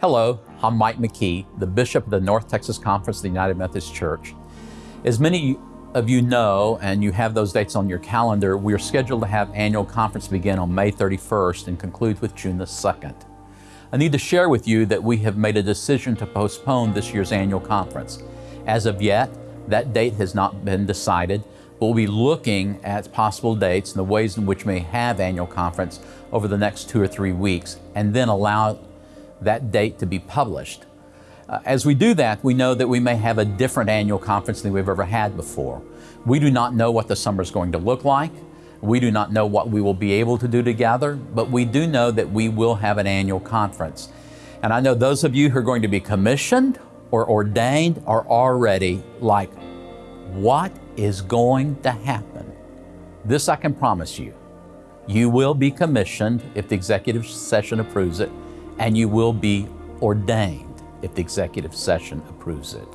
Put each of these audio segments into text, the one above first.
Hello, I'm Mike McKee, the Bishop of the North Texas Conference of the United Methodist Church. As many of you know, and you have those dates on your calendar, we are scheduled to have annual conference begin on May 31st and conclude with June the 2nd. I need to share with you that we have made a decision to postpone this year's annual conference. As of yet, that date has not been decided, but we'll be looking at possible dates and the ways in which we may have annual conference over the next two or three weeks, and then allow that date to be published. Uh, as we do that, we know that we may have a different annual conference than we've ever had before. We do not know what the summer is going to look like. We do not know what we will be able to do together, but we do know that we will have an annual conference. And I know those of you who are going to be commissioned or ordained are already like, what is going to happen? This I can promise you. You will be commissioned if the executive session approves it, and you will be ordained if the executive session approves it.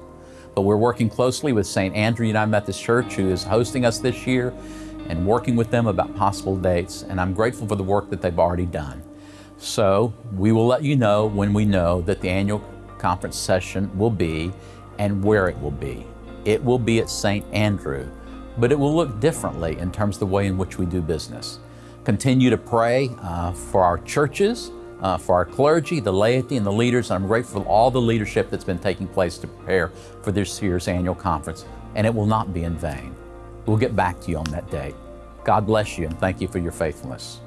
But we're working closely with St. Andrew United Methodist Church, who is hosting us this year, and working with them about possible dates. And I'm grateful for the work that they've already done. So we will let you know when we know that the annual conference session will be and where it will be. It will be at St. Andrew, but it will look differently in terms of the way in which we do business. Continue to pray uh, for our churches, uh, for our clergy, the laity, and the leaders. I'm grateful for all the leadership that's been taking place to prepare for this year's annual conference, and it will not be in vain. We'll get back to you on that day. God bless you and thank you for your faithfulness.